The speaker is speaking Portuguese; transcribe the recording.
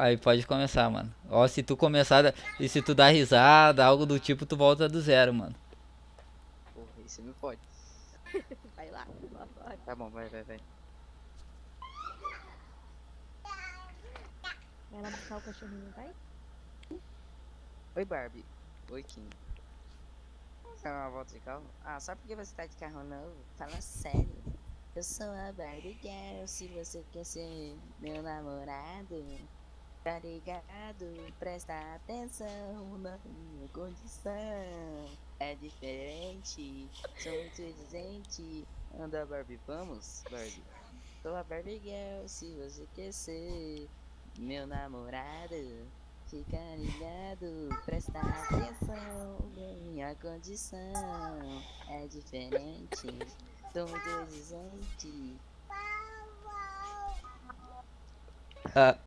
Aí pode começar, mano. Ó, se tu começar e se tu dar risada, algo do tipo, tu volta do zero, mano. Porra, isso não pode. Vai lá. Vai. Tá bom, vai, vai, vai. Vai lá buscar o cachorrinho, vai? Oi, Barbie. Oi, Kim. Quer uma volta de carro? Ah, só porque você tá de carro novo? Fala sério. Eu sou a Barbie Girl, se você quer ser meu namorado. Tá ligado? Presta atenção na minha condição. É diferente, sou muito exigente. Anda, Barbie, vamos, Barbie. Sou a Barbie Girl, se você quer ser meu namorado. Fica ligado, presta atenção na minha condição. É diferente, sou muito exigente. Ah,